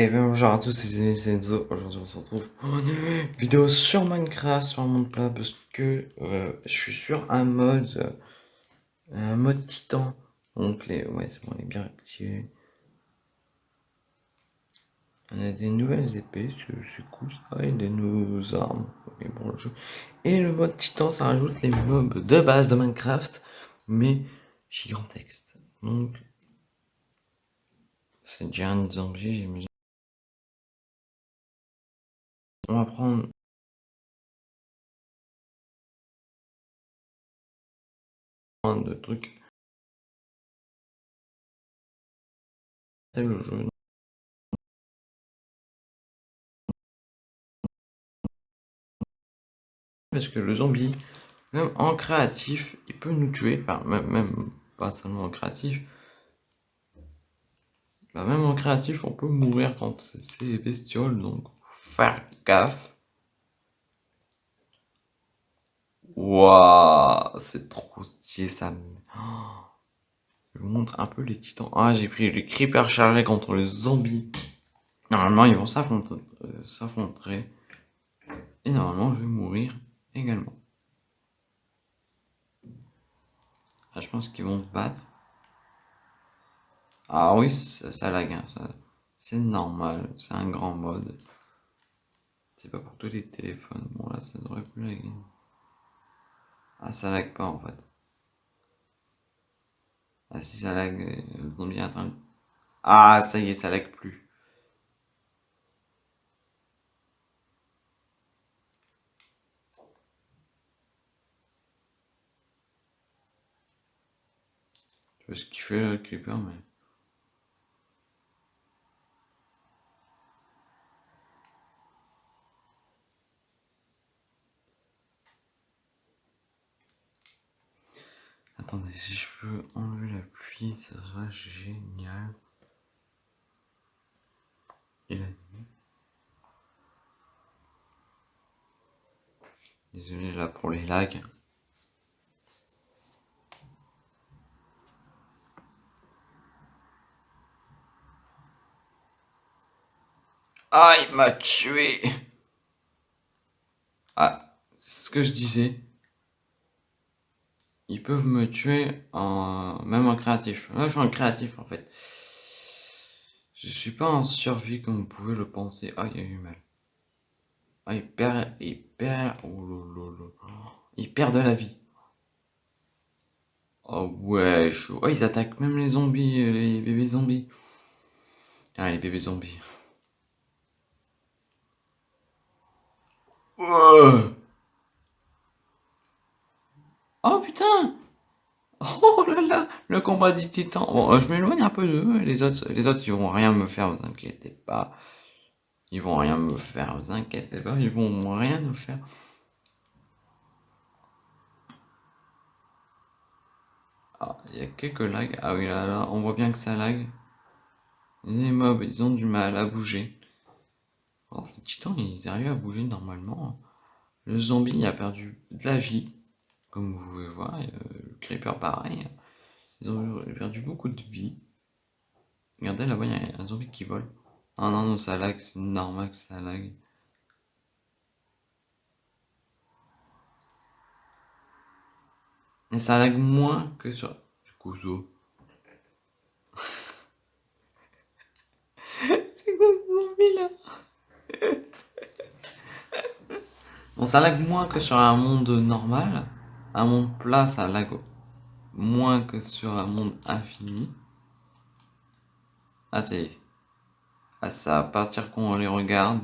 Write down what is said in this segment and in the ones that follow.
Et bien bonjour à tous, c'est Zenzo. Aujourd'hui on se retrouve pour une vidéo sur Minecraft, sur un monde plat, parce que euh, je suis sur un mode, un mode titan. Donc les, ouais c'est bon, on est bien activé. On a des nouvelles épées, c'est cool ça, et des nouvelles armes. Bon, jeu. et le mode titan, ça rajoute les mobs de base de Minecraft, mais gigantesques. Donc c'est déjà un zombie, j'imagine. On va prendre de trucs. C'est le jeu. Parce que le zombie, même en créatif, il peut nous tuer. Enfin, même, même pas seulement en créatif. Même en créatif, on peut mourir quand c'est bestioles, donc faire gaffe. Waouh, c'est trop stylé ça. Je vous montre un peu les titans. Ah, j'ai pris les creepers chargés contre les zombies. Normalement, ils vont s'affronter. Et normalement, je vais mourir également. Ah, je pense qu'ils vont se battre. Ah oui, ça, lag, hein, ça, c'est normal, c'est un grand mode. C'est pas pour tous les téléphones. Bon là, ça devrait plus laguer. Ah, ça lag pas en fait. Ah si ça lag, le zombie attend. Ah, ça y est, ça lag plus. Je sais ce qu'il fait le creeper, mais... Attendez, si je peux enlever la pluie, ça sera génial. Et la nuit. Désolé là pour les lags. Ah, il m'a tué Ah, c'est ce que je disais ils peuvent me tuer en même en créatif. Là, je suis en créatif en fait. Je suis pas en survie comme vous pouvez le penser. Ah, il a eu mal. Ah, il perd, il perd, oh il perd de la vie. Oh ouais, chaud. Oh, ils attaquent même les zombies, les bébés zombies. Ah, les bébés zombies. Oh putain Oh là là Le combat des titans Bon, euh, je m'éloigne un peu d'eux, les autres, les autres, ils vont rien me faire, vous inquiétez pas. Ils vont rien me faire, vous inquiétez pas, ils vont rien me faire. Ah, il y a quelques lags. Ah oui, là, là, on voit bien que ça lag. Les mobs, ils ont du mal à bouger. les titans, ils arrivent à bouger normalement. Le zombie a perdu de la vie. Comme vous pouvez voir, le creeper pareil. Ils ont perdu beaucoup de vie. Regardez là-bas, il y a un zombie qui vole. Ah non, non, ça lag, c'est normal que ça lag. Et ça lag moins que sur... Du coup, c'est quoi ce zombie là? Bon, ça lag moins que sur un monde normal un monde plat, ça lag moins que sur un monde infini. Ah, c'est... Ah, ça à partir qu'on les regarde.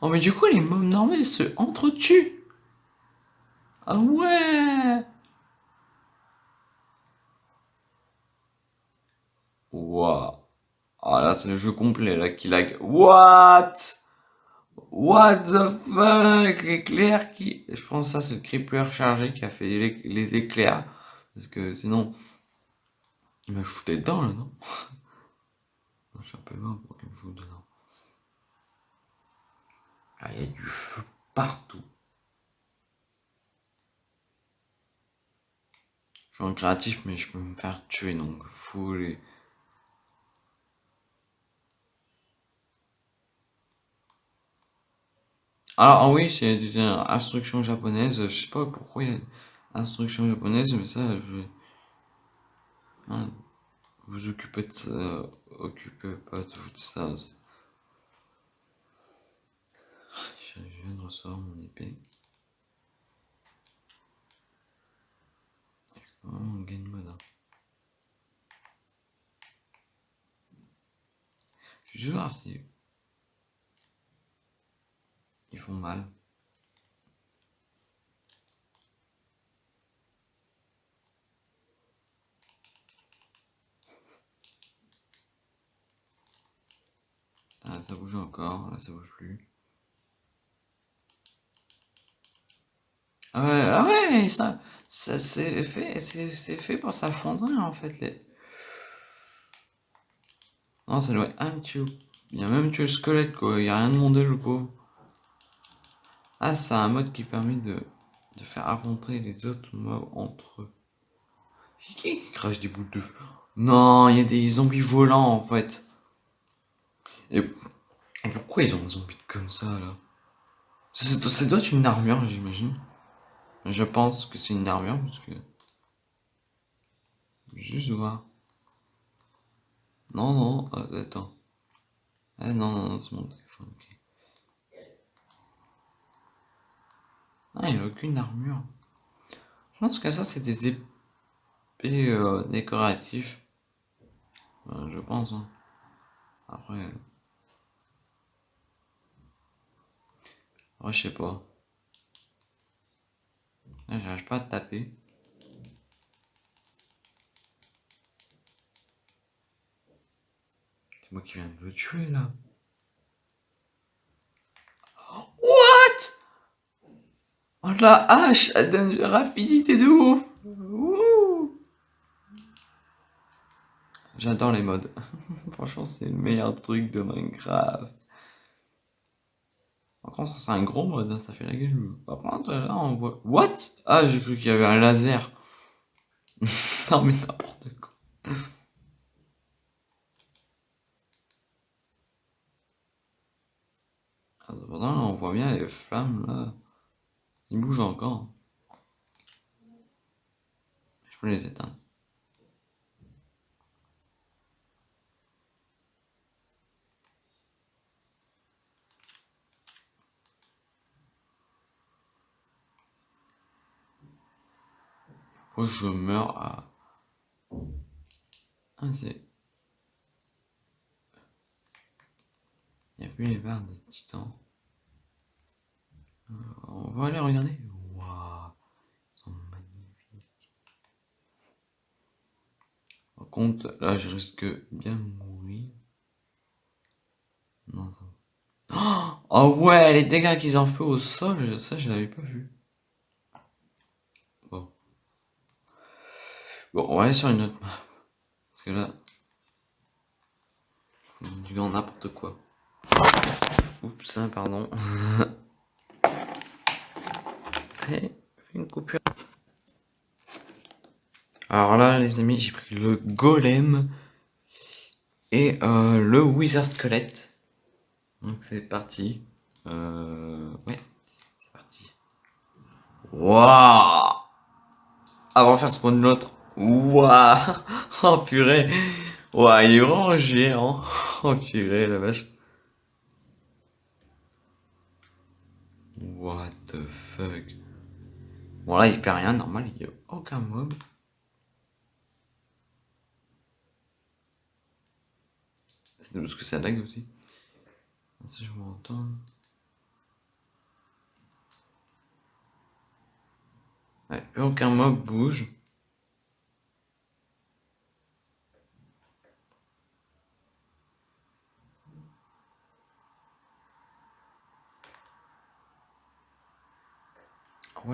Oh, mais du coup, les mobs normaux se entretuent. Ah ouais Waouh. Ah là, c'est le jeu complet, là, qui lag. What? What the fuck? L'éclair qui... Je pense que ça c'est le creeper chargé qui a fait les, éclairs. Parce que sinon... Il m'a shooté dedans là, non? Non, je suis un peu loin pour qu'il me joue dedans. Là, il y a du feu partout. Je suis en créatif, mais je peux me faire tuer, donc faut les... Alors, ah oui, c'est des instructions japonaises. Je sais pas pourquoi il y a instructions japonaises, mais ça, je. Hein, vous occupez de. Occupez pas de vous de ça. Je viens de recevoir mon épée. Oh, on gagne. Hein. Je vais voir si ils font mal. Ah, ça bouge encore, là ça bouge plus. Ah ouais, ah ça, ça c'est fait, c'est fait pour s'affondrer en fait. Les... Non, ça doit être un tube. Il a même tué le squelette quoi, il n'y a rien demandé le pauvre. Ah, c'est un mode qui permet de, faire affronter les autres mobs entre eux. Qui crache des boules de feu? Non, il y a des zombies volants en fait. Et pourquoi ils ont un zombie comme ça là? Ça doit être une armure, j'imagine. Je pense que c'est une armure parce que. Juste voir. Non, non, euh, attends. Ah non, non, non, c'est téléphone, ok. Ah, il n'y a aucune armure. Je pense que ça, c'est des épées euh, décoratifs. Euh, je pense. Hein. Après. Je sais pas. J'arrive pas à taper. C'est moi qui viens de le tuer là. What? Oh la hache, elle donne une rapidité de ouf. J'adore les modes. Franchement, c'est le meilleur truc de Minecraft. Par contre, c'est un gros mode, hein, ça fait la gueule. Par contre, là on voit. What? Ah, j'ai cru qu'il y avait un laser. non, mais n'importe quoi. Ah, cependant, on voit bien les flammes là. Ils bougent encore. Je peux les éteindre. je meurs à... Ah, c'est... Il n'y a plus les barres des titans. Aller regarder. Waouh, ils sont magnifiques. Par contre, là, je risque bien mourir. Non, Oh ouais, les dégâts qu'ils ont fait au sol, ça, je l'avais pas vu. Bon, on va aller sur une autre map. Parce que là, du n'importe quoi. Oups, hein, pardon. Une coupure. Alors là, les amis, j'ai pris le golem et euh, le wizard squelette. Donc c'est parti. Euh, ouais, c'est parti. Waouh Avant de faire spawn l'autre, Waouh Oh purée Waouh, il est vraiment géant Oh purée, la vache What the fuck? Bon là, il fait rien, normal, il n'y a aucun mob. C'est parce que ça lag aussi. Si je m'entends... Ouais, aucun mob bouge.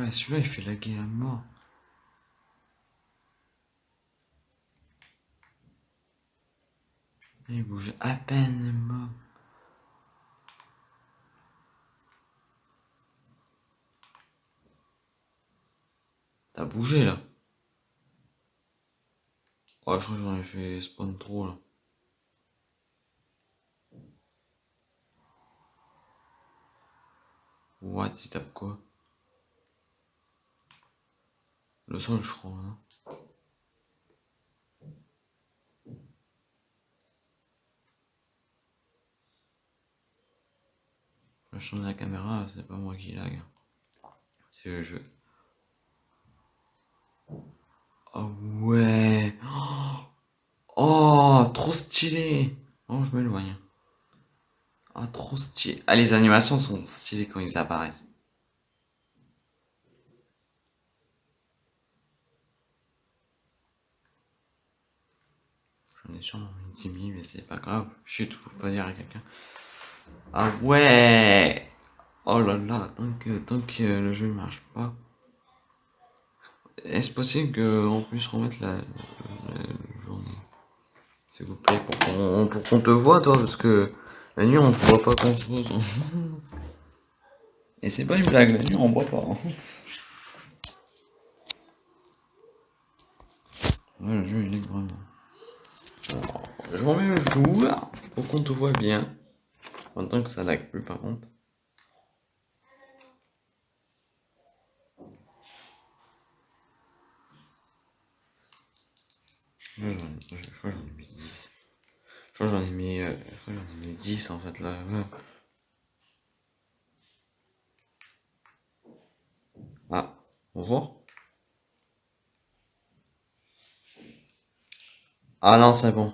Ouais, celui-là, il fait laguer à mort. Il bouge à peine, mort. T'as bougé, là. Ouais, je crois que j'en ai fait spawn trop, là. What, il tape quoi? Le son, je crois. Hein. Je change la caméra, c'est pas moi qui lag. C'est le jeu. Oh ouais Oh, trop stylé Oh, je m'éloigne. Ah, trop stylé. Ah, les animations sont stylées quand ils apparaissent. J'en ai sûrement mis 10 000, mais c'est pas grave. Chut, faut pas dire à quelqu'un. Ah ouais Oh là là, tant que, tant que le jeu marche pas. Est-ce possible qu'on puisse remettre la, journée? S'il vous plaît, pour qu'on te voit, toi, parce que la nuit, on ne voit pas grand chose. Et c'est pas une blague, la nuit, on voit pas. Ouais, le jeu, il est vraiment. Je remets le joueur pour qu'on te voit bien. En tant que ça lag plus, par contre. Je crois que j'en ai mis 10. Je crois que j'en ai mis, euh, j'en ai mis 10 en fait là. Ah, bonjour. Ah non, c'est bon.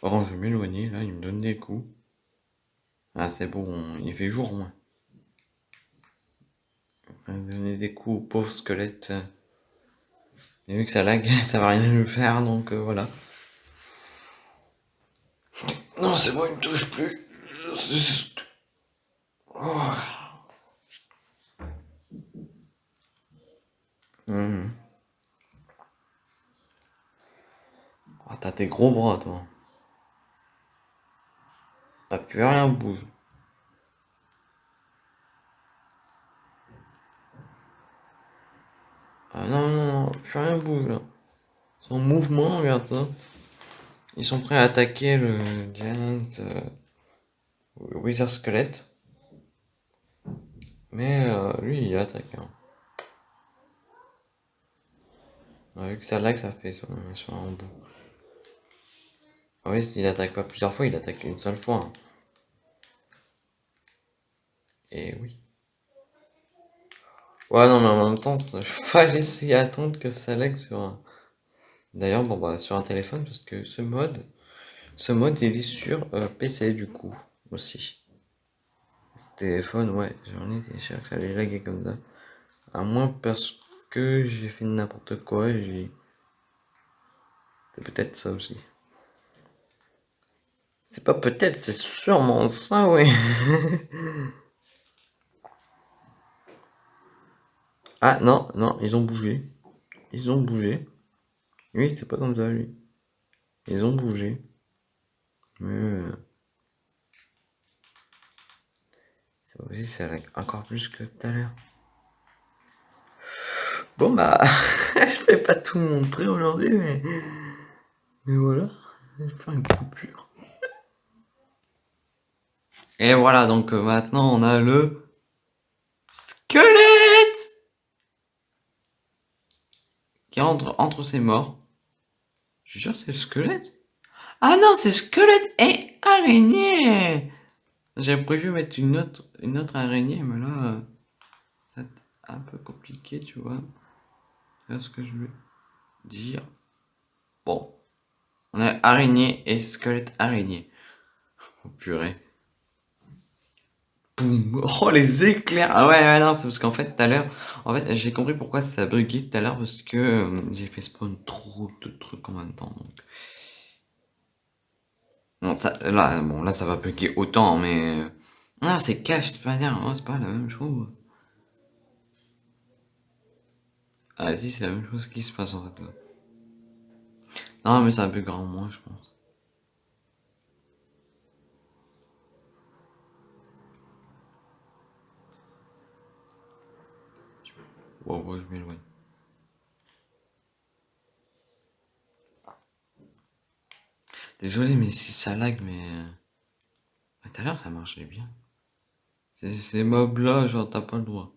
Par contre, je vais m'éloigner là, il me donne des coups. Ah, c'est bon, il fait jour moins. Il me donner des coups, pauvre squelette. Et vu que ça lag, ça va rien lui faire, donc euh, voilà. Non, c'est bon, il me touche plus. Oh. Mmh. T'as tes gros bras, toi. T'as plus rien bouge. Ah non, non, non, plus rien bouge là. Son mouvement, regarde ça. Ils sont prêts à attaquer le Giant euh, Wizard Squelette. Mais euh, lui, il attaque. Hein. vu que ça lag, ça fait sur, sur bout. Oui, s'il attaque pas plusieurs fois, il attaque une seule fois. Et oui. Ouais, non, mais en même temps, il fallait essayer attendre que ça lag sur un... D'ailleurs, bon, bah, sur un téléphone, parce que ce mode, ce mode, il est sur euh, PC, du coup, aussi. Téléphone, ouais, j'en étais sûr que ça allait laguer comme ça. À moins parce que j'ai fait n'importe quoi, j'ai... C'est peut-être ça aussi. C'est pas peut-être, c'est sûrement ça, oui. Ah non, non, ils ont bougé. Ils ont bougé. Oui, c'est pas comme ça, lui. Ils ont bougé. Mais... Euh, ça encore plus que tout à l'heure. Bon bah, je vais pas tout montrer aujourd'hui, mais... Mais voilà, je vais faire une coupure. Et voilà, donc euh, maintenant on a le squelette qui entre entre ses morts. Je suis sûr c'est le squelette. Ah non, c'est squelette et araignée. J'avais prévu mettre une autre, une autre araignée, mais là, c'est un peu compliqué, tu vois. C'est ce que je veux dire? Bon. On a araignée et squelette araignée. Oh purée. Oh, les éclairs Ah ouais, non, c'est parce qu'en fait, tout à l'heure... En fait, j'ai compris pourquoi ça bugué tout à l'heure, parce que euh, j'ai fait spawn trop de trucs en même temps, donc... Bon, ça, là, bon, là, ça va bugger autant, mais... Euh, non, c'est cash, c'est pas dire, c'est pas la même chose. Ah si, c'est la même chose qui se passe, en fait, Non, mais ça buguera en moins, je pense. Wow, je m'éloigne. Désolé, mais si ça lag, mais... Tout à l'heure, ça marchait bien. Ces mobs là, genre t'as pas le droit.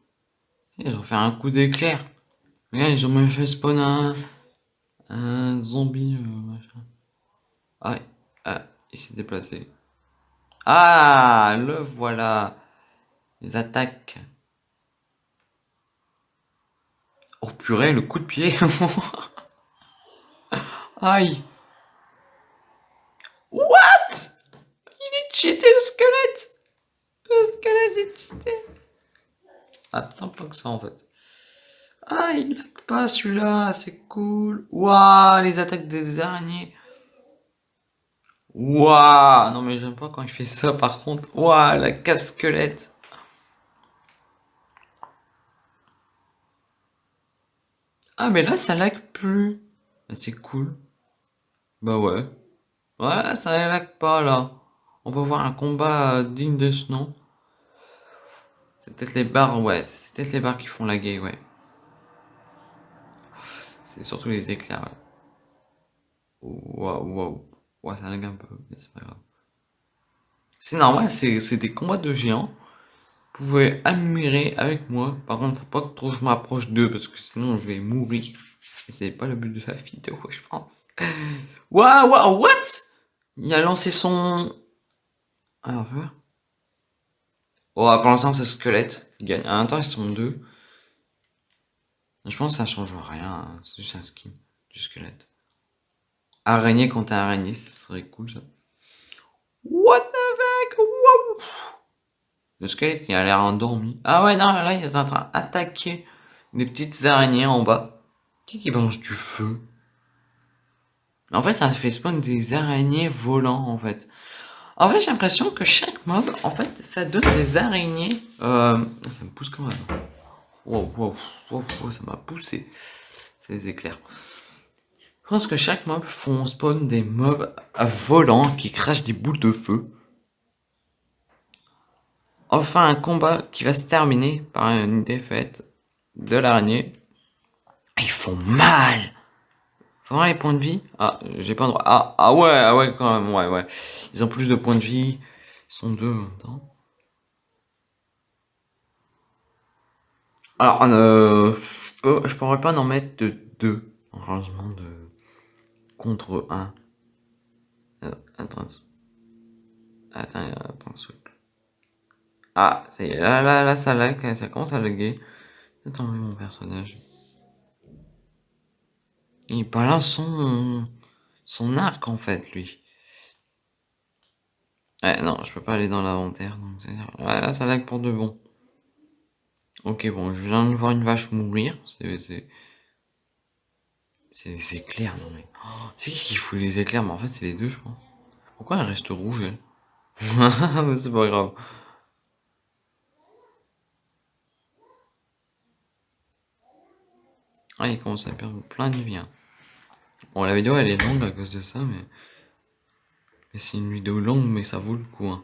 Ils ont fait un coup d'éclair. Regarde, ils ont même fait spawn un, zombie, euh, machin. Ah, ah, il s'est déplacé. Ah, le voilà. Les attaques. Oh purée, le coup de pied. Aïe. What? Il est cheaté le squelette. Le squelette est cheaté. Attends pas que ça en fait. Ah, il lag pas celui-là, c'est cool. Waouh, les attaques des araignées. Waouh, non mais j'aime pas quand il fait ça par contre. Waouh, la casse-squelette. Ah mais là ça lag plus. Bah, c'est cool. Bah ouais. Ouais, ça lag pas là. On peut voir un combat digne de ce nom. C'est peut-être les barres, ouais. C'est peut-être les barres qui font laguer, ouais. C'est surtout les éclairs, ouais. Waouh, waouh. Ouais, ça lag un peu, mais c'est pas grave. C'est normal, c'est des combats de géants. Vous pouvez admirer avec moi. Par contre, faut pas que trop je m'approche d'eux parce que sinon je vais mourir. C'est pas le but de la vidéo, je pense. Waouh, waouh, what? Il a lancé son... Alors, Oh, pour l'instant, c'est squelette. Il gagne. À un temps, ils sont deux. Je pense que ça change rien. Hein. C'est juste un skin du squelette. Araignée contre araignée, ça serait cool ça. What the fuck? Le squelette, il a l'air endormi. Ah ouais, non, là, il est en train d'attaquer des petites araignées en bas. Qui qui balance du feu? En fait, ça fait spawn des araignées volants, en fait. En fait, j'ai l'impression que chaque mob, en fait, ça donne des araignées. Euh, ça me pousse quand même. Wow, wow, wow, wow ça m'a poussé. Des éclairs. Je pense que chaque mob font spawn des mobs volants qui crachent des boules de feu. Enfin, un combat qui va se terminer par une défaite de l'araignée. Ils font mal Vraiment les points de vie Ah, j'ai pas droit. Ah, ah ouais, ah ouais, quand même, ouais, ouais. Ils ont plus de points de vie. Ils sont deux maintenant. Alors, euh, je, pourrais pas en mettre de deux. Heureusement, de contre un. Euh, attends. Attends, attends, Ah, ça y est, là, là, là, ça lag, ça commence à laguer. J'ai enlever mon personnage? Il balance son, son arc en fait, lui. Ouais, non, je peux pas aller dans l'inventaire. Donc ouais, là, ça lag pour de bon. Ok, bon, je viens de voir une vache mourir. C'est... C'est les éclairs, non mais... Oh, c'est qui qui fout les éclairs? Mais en fait, c'est les deux, je pense. Pourquoi elle reste rouge, elle? C'est pas grave. Ah, il commence à perdre plein de vie. Hein. Bon, la vidéo elle est longue à cause de ça, mais. Mais c'est une vidéo longue, mais ça vaut le coup. Hein.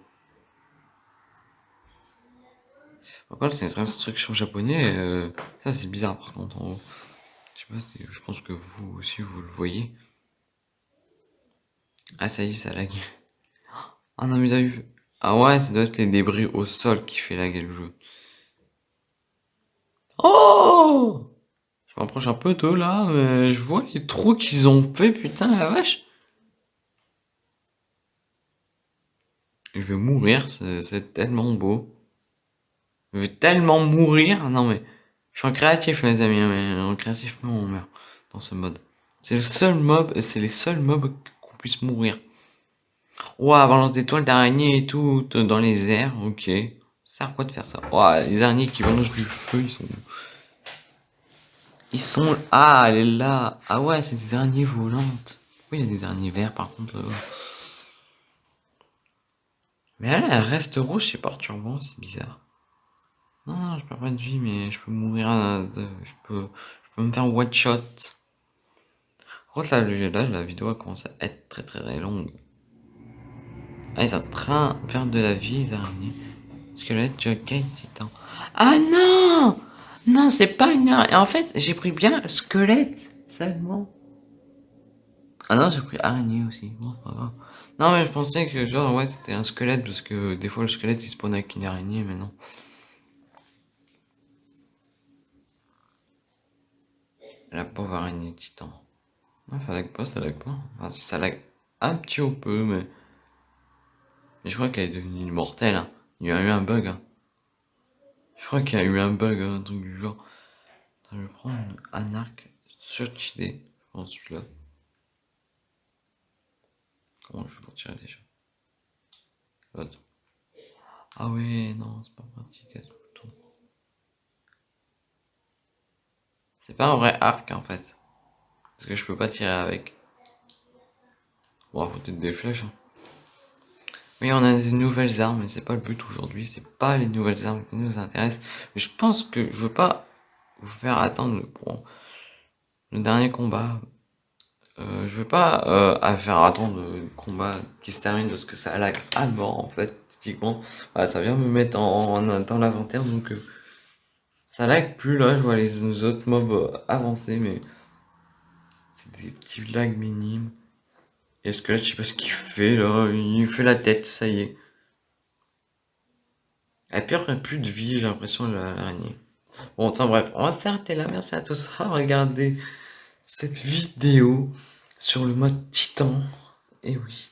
Par contre, c'est une instruction japonais. Euh, ça, c'est bizarre par contre en haut. Je sais pas, je pense que vous aussi vous le voyez. Ah, ça y est, ça lag. Ah non, mais vu. Ah ouais, ça doit être les débris au sol qui fait laguer le jeu. Oh je m'approche un peu d'eux là, mais je vois les trous qu'ils ont fait, putain la vache. Je vais mourir, c'est tellement beau. Je vais tellement mourir. Non mais, je suis en créatif les amis, mais en créatif on meurt dans ce mode. C'est le seul mob, c'est les seuls mobs qu'on puisse mourir. Ouah, balance des toiles d'araignée et tout dans les airs, ok. Ça sert à quoi de faire ça? Ouah, les araignées qui balancent du feu, ils sont... Ils sont... Ah, elle est là. Ah ouais, c'est des araignées volantes. Oui, il y a des araignées verts par contre Mais elle, reste rouge, c'est perturbant, c'est bizarre. Non, je perds pas de vie, mais je peux mourir. Je, peux, je peux me faire one shot. Par contre, là, la vidéo commence à être très très longue. Ah, ils sont en train de perdre de la vie, les araignées. Squelette, Jughead, titan. Ah non non, c'est pas une araignée. En fait, j'ai pris bien squelette seulement. Ah non, j'ai pris araignée aussi. Bon, pas grave. Non, mais je pensais que, genre, ouais, c'était un squelette, parce que des fois, le squelette, il spawn avec une araignée, mais non. La pauvre araignée titan. Non, ça lag pas, ça lag pas. Enfin, ça lag un petit peu, mais... Mais je crois qu'elle est devenue immortelle, hein. Il y a eu un bug, hein. Je crois qu'il y a eu un bug, hein, un truc du genre. Je vais prendre un arc surchidé, je pense, celui-là. Comment je vais pour tirer déjà? L'autre. Ah ouais, non, c'est pas pratique à ce bouton. C'est pas un vrai arc en fait. Parce que je peux pas tirer avec. Bon, faut peut-être des flèches. Hein. Oui, on a des nouvelles armes, mais c'est pas le but aujourd'hui. C'est pas les nouvelles armes qui nous intéressent. Mais je pense que je veux pas vous faire attendre pour le dernier combat. Euh, je veux pas euh, faire attendre le combat qui se termine parce que ça lag à mort en fait. Typiquement, ça vient me mettre en, dans l'inventaire donc euh, ça lag plus là. Je vois les autres mobs euh, avancer, mais c'est des petits lags minimes. Et ce que là, je sais pas ce qu'il fait là. Il fait la tête, ça y est. Elle perd plus de vie, j'ai l'impression, l'araignée. Bon, enfin bref, on va s'arrêter là. Merci à tous d'avoir regardé cette vidéo sur le mode titan. Et oui.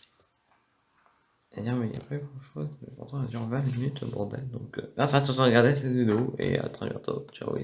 Et dire, mais il n'y a pas grand chose. Pourtant, on a 20 minutes, bordel. Donc, euh, merci à tous d'avoir regardé cette vidéo. Et à très bientôt. Ciao.